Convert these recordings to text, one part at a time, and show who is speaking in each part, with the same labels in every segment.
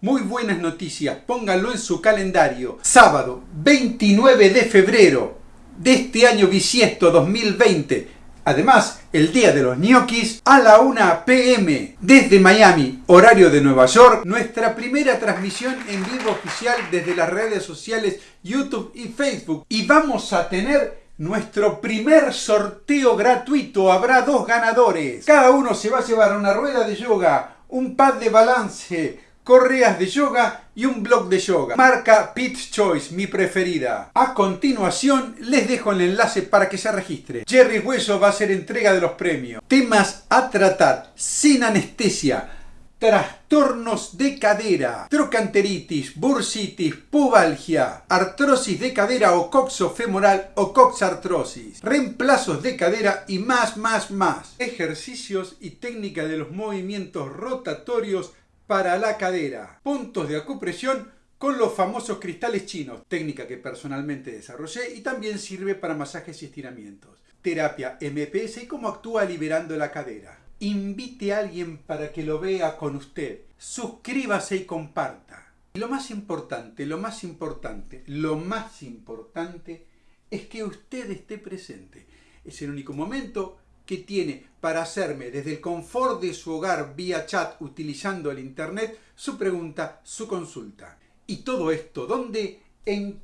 Speaker 1: Muy buenas noticias, pónganlo en su calendario. Sábado 29 de febrero de este año bisiesto 2020. Además, el día de los ñoquis a la 1 pm desde Miami, horario de Nueva York, nuestra primera transmisión en vivo oficial desde las redes sociales YouTube y Facebook. Y vamos a tener nuestro primer sorteo gratuito. Habrá dos ganadores. Cada uno se va a llevar una rueda de yoga, un pad de balance, correas de yoga y un blog de yoga. Marca Pitch Choice, mi preferida. A continuación les dejo el enlace para que se registre. Jerry Hueso va a hacer entrega de los premios. Temas a tratar sin anestesia. Trastornos de cadera, trocanteritis, bursitis, pubalgia, artrosis de cadera o coxofemoral o coxartrosis, reemplazos de cadera y más, más, más. Ejercicios y técnica de los movimientos rotatorios para la cadera. Puntos de acupresión con los famosos cristales chinos, técnica que personalmente desarrollé y también sirve para masajes y estiramientos. Terapia MPS y cómo actúa liberando la cadera. Invite a alguien para que lo vea con usted. Suscríbase y comparta. Y lo más importante, lo más importante, lo más importante es que usted esté presente. Es el único momento que tiene para hacerme desde el confort de su hogar vía chat utilizando el internet su pregunta, su consulta. Y todo esto, ¿dónde? En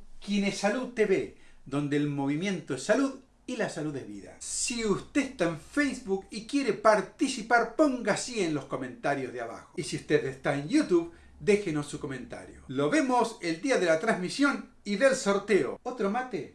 Speaker 1: Salud TV, donde el movimiento es salud y la salud es vida. Si usted está en Facebook y quiere participar, ponga así en los comentarios de abajo. Y si usted está en YouTube, déjenos su comentario. Lo vemos el día de la transmisión y del sorteo. ¿Otro mate?